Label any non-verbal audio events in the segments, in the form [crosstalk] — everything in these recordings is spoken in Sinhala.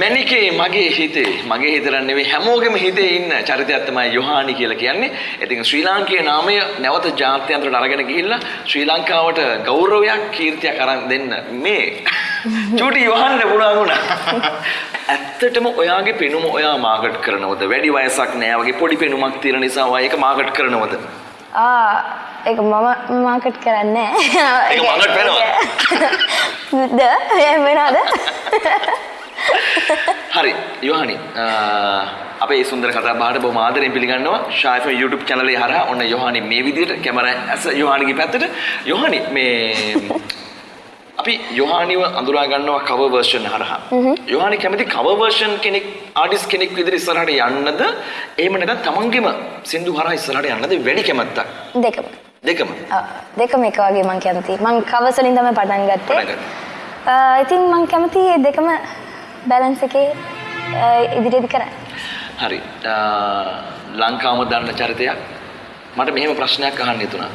මැනිකේ මගේ හිතේ මගේ හිතරන් නෙවෙයි හැමෝගෙම හිතේ ඉන්න චරිතයක් තමයි යොහානි කියලා කියන්නේ. ඉතින් ශ්‍රී ලාංකේය නාමය නැවත ජාත්‍යන්තරයට අරගෙන ගිහිල්ලා ශ්‍රී ලංකාවට ගෞරවයක් කීර්තියක් අරන් දෙන්න මේ චූටි යොහන්න පුළුවන් වුණා. ඇත්තටම ඔයාගේ පෙනුම ඔයා මාකට් කරනවද? වැඩි වයසක් නෑ වගේ පොඩි පෙනුමක් තියෙන නිසා ඔයා ඒක මාකට් කරනවද? ආ ඒක මම මාකට් කරන්නේ ඒක මාකට් වෙනවා. [laughs] ද එහෙම වෙනවද [laughs] හරි යොහනි අපේ සුන්දර කතා බහට බොහොම ආදරෙන් පිළිගන්නවා. ෂායිෆ් YouTube channel එකේ හරහා ඔන්න යොහනි මේ විදිහට කැමරා ඇස යොහනිගේ පැත්තට. යොහනි මේ [laughs] අපි යොහානිව අඳුරා ගන්නවා කවර් වර්ෂන් හරහා. යොහානි කැමති කවර් වර්ෂන් කෙනෙක් ආටිස්ට් කෙනෙක් විදිහට ඉස්සරහට යන්නද? එහෙම නැත්නම් තමන්ගේම සින්දු හරහා ඉස්සරහට යන්නද? වැඩි කැමැත්තක්? දෙකම. දෙකම. දෙකම එක වගේ මං කැමති මං කවර්ස් වලින් තමයි පටන් ගත්තේ. ඉතින් මං කැමති දෙකම බැලන්ස් එකේ ආ, ඉදිරියට කරන්න හරි. ලංකාවම දන්න චරිතයක් මට මෙහෙම ප්‍රශ්නයක් අහන්න හිතුණා.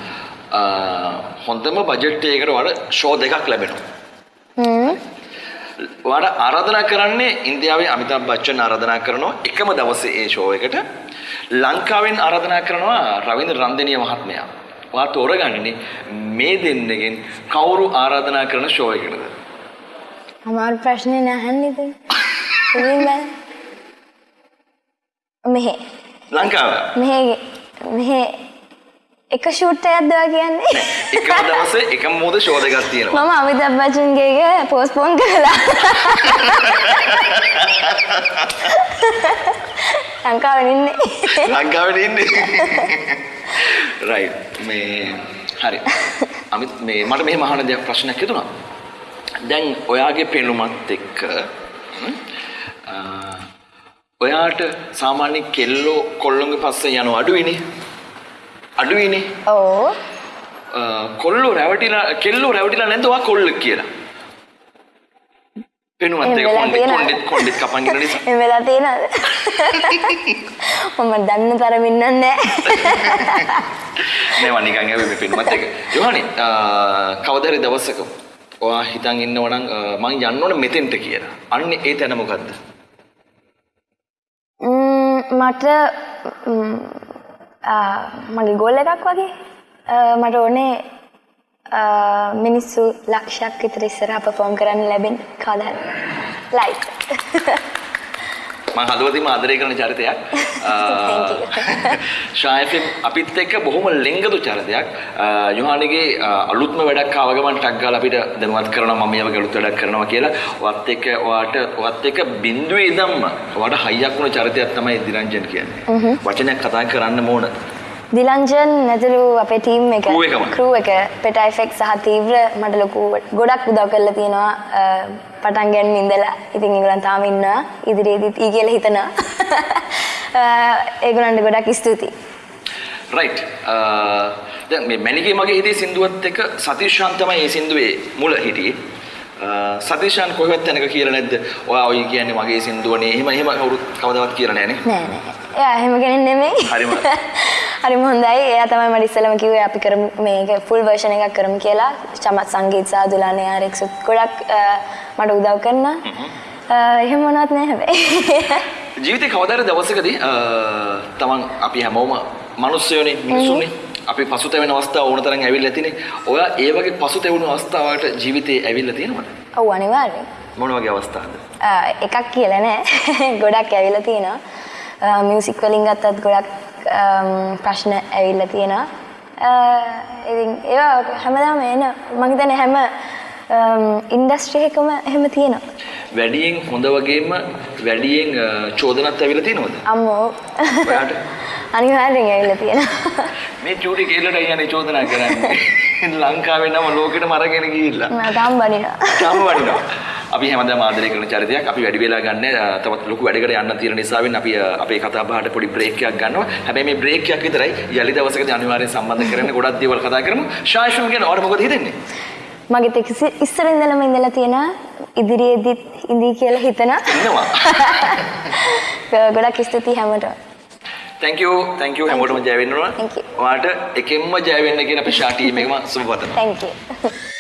හොඳම බජට් එකකට වඩා ෂෝ දෙකක් ලැබෙනවා. හ්ම් ඔයාට ආරාධනා කරන්නේ ඉන්දියාවේ අමිතාබ් බච්චන් ආරාධනා කරනවා එකම දවසේ ඒ ෂෝ එකට. ලංකාවෙන් ආරාධනා කරනවා රවින්ද්‍ර රන්දෙනිය මහත්මයා. ඔයා තෝරගන්නේ මේ දෙන්නගෙන් කවුරු ආරාධනා කරන ෂෝ එකකටද? අමාරු ප්‍රශ්නේ නැහන්නේ ඉතින් ඉතින් බෑ මෙහෙ ලංකාව. මෙහෙ මෙහෙ එක ෂූට් ඔයා කියන්නේ එකම දවසේ එකම මොහොත ෂෝ දෙකක් තියෙනවා. මම අමිතාබ් බච්චන්ගේ පෝස්ට්පෝන් කරලා ලංකාවෙන් ඉන්නේ ලංකාවට ඉන්නේ. රයිට් මේ හරි. අමිත් මේ මට මෙහෙම අහන දෙයක් ප්‍රශ්නයක් හිතුණා. දැන් ඔයාගේ පෙනුමත් එක්ක ඔයාට සාමාන්‍ය කෙල්ලෝ කොල්ලොන්ගේ පස්සේ යන අඩුයිනේ. අඩුයිනේ. ඕ කොල්ලෝ රැවටිලා කෙල්ලෝ රැවටිලා නැද්ද ඔයා කොල්ලෙක් කියලා? පෙනුමත් එහෙම එක්ක කොණ්ඩෙත්? කොණ්ඩෙත් කොණ්ඩෙත් කපන් ඉන්න නිසා. [laughs] එම වෙලා තියෙනවද මම දන්න තරමින් නෑ [laughs] [laughs] නෑ මම නිකන් ඇවිත් මේ පෙනුමත් එක. යෝහනි කවදා හරි දවසක ඔයා හිතන් ඉන්නව නම් මං යන්න ඕන මෙතෙන්ට කියලා. අන්න ඒ තැන මොකද්ද? ම්ම්, මට ම්ම්, ආ, මගේ ගෝල් එකක් වගේ ආ, මට ඕනේ ආ, මිනිස්සු ලක්ෂයක් විතර ඉස්සරහා පර්ෆෝම් කරන්න ලැබෙන කවදා ලයිව් [laughs] මං හදවතින්ම ආදරය කරන චරිතයක්. [laughs] [laughs] ෂායෆින් අපිත් එක්ක බොහොම ලෙංගතු චරිතයක්. යෝහානිගේ අලුත්ම වැඩක් ආව ගමන් ටක් ගාලා අපිට දැනුවත් කරනවා මම මේ වගේ අලුත් වැඩක් කරනවා කියලා. ඔයත් එක්ක ඔයාට ඔයත් එක්ක බිඳුවේ ඉඳන්ම ඔයාට හයියක් වුණ චරිතයක් තමයි දිරංජන් කියන්නේ. වචනයක් කතා කරන්න ඕන. දිලංජන් නැතුළු අපේ ටීම් එක crew එක පෙටයිෆෙක් සහ තීව්‍ර මට ලොකු ගොඩක් උදව් කරලා තියෙනවා පටන් ගන්න ඉඳලා. ඉතින් ඒගොල්ලන් තාම ඉන්නවා ඉදිරියේදීත් ඊ කියලා හිතනවා. [laughs] ඒගොල්ලන්ට ගොඩක් ස්තුතියි. රයිට් දැන් මේ මැනිකේ මගේ හිතේ සින්දුවත් එක්ක සතිශාන් තමයි මේ සින්දුවේ මුල හිටියේ. සතිශාන් කොහෙවත් තැනක කියලා නැද්ද? ඔයා ඔය කියන්නේ මගේ සින්දුවනේ. එහෙම එහෙම කවුරුත් කවදාවත් කියලා නැහනේ නෑ නෑ. එයා එහෙම කෙනෙක් නෙමෙයි. හරිම. [laughs] හරිම හොඳයි. එයා තමයි මට ඉස්සෙල්ලම කිව්වේ අපි කරමු මේක ෆුල් වර්ෂන් එකක් කරමු කියලා. චමත් සංගීත සහ දුලානේ ආරෙක්සුත් ගොඩක් මට උදව් කරනවා අ, එහෙම මොනවත් නෑ හැබැයි. [laughs] ජීවිතේ කවදා හරි දවසකදී තමන් අපි හැමෝම මිනිස්සුයෝනේ මිනිසුනේ අපි පසුතැවෙන අවස්ථා ඕන තරම් ඇවිල්ලා තිනේ. ඔයා ඒ වගේ පසුතැවුණු අවස්ථාවකට ජීවිතේ ඇවිල්ලා තියෙනවද? ඔව් අනිවාර්යෙන්. මොන වගේ අවස්ථාවද? අ, එකක් කියලා නෑ. [laughs] ගොඩක් ඇවිල්ලා තියෙනවා. මියසික් වලින් ගත්තත් ගොඩක් ප්‍රශ්න ඇවිල්ලා තියෙනවා. අ, ඉතින් ඒවා හැමදාම එන මම හිතන්නේ හැම ඉන්ඩස්ට්‍රි එකම එහෙම තියෙනවා. වැඩියෙන් හොඳ වගේම වැඩියෙන් අ, චෝදනත් ඇවිල්ලා තියෙනවද? අම්මෝ. ඔයාට? [laughs] අනිවාර්යෙන් ඇවිල්ලා තියෙනවා. [laughs] මේ චූටි කෙල්ලට යන්නේ චෝදනා කරන්නේ. [laughs] ලංකාවේ නම ලෝකෙටම අරගෙන ගිහිල්ලා. තාම බනිනවා තාම වටිනවා. අපි හැමදාම ආදරය කරන චරිතයක්. අපි වැඩි වෙලා ගන්න තවත් ලොකු වැඩකට යන්න තියෙන නිසාවෙන් අපි අපේ කතා බහට පොඩි බ්‍රේක් එකක් ගන්නවා. හැබැයි මේ බ්‍රේක් එකක් විතරයි යලි දවසකදී අනිවාර්යෙන් සම්බන්ධ කරගෙන ගොඩක් දේවල් කතා කරමු. ශාෂුම් ගැන ඔයාලට මොකද හිතෙන්නේ? මගේ තෙක් ඉස්සර ඉඳලම ඉඳලා තියෙන ඉදිරියේදීත් ඉඳී කියලා හිතන. [laughs] ගොඩක් ස්තුතියි හැමෝටම thank you thank you හැමෝටම ජය වෙන්න ඕන. ඔයාලට එකෙන්ම ජය වෙන්න කියන අපේ ශා ටීම් එකම සුබ පතනවා. thank you [laughs]